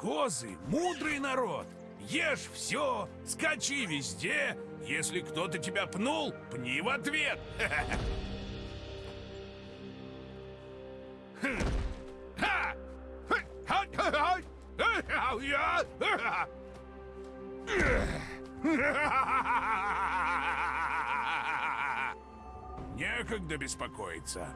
Козы — мудрый народ. Ешь все, скачи везде. Если кто-то тебя пнул, пни в ответ. Некогда беспокоиться.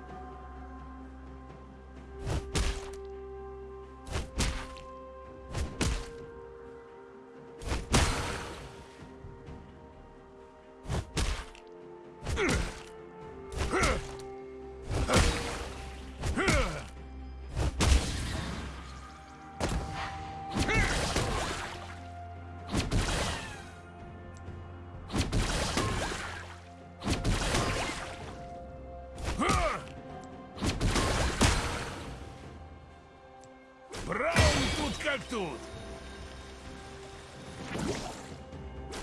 Браун тут как тут.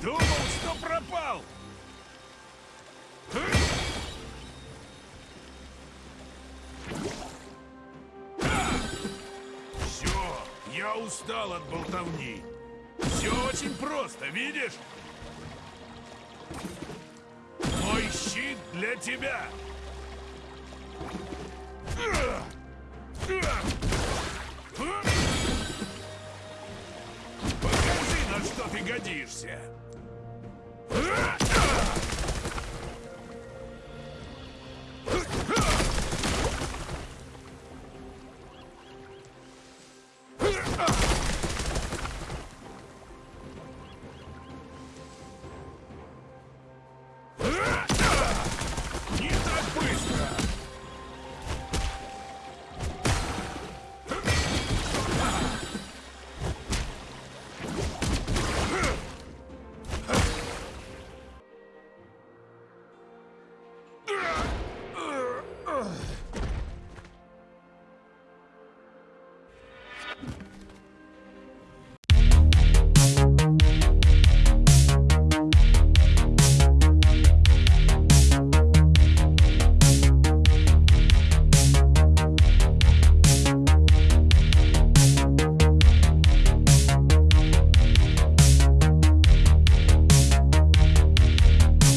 Думал, что пропал. Все, я устал от болтовни. Все очень просто, видишь? Мой щит для тебя. Покажи,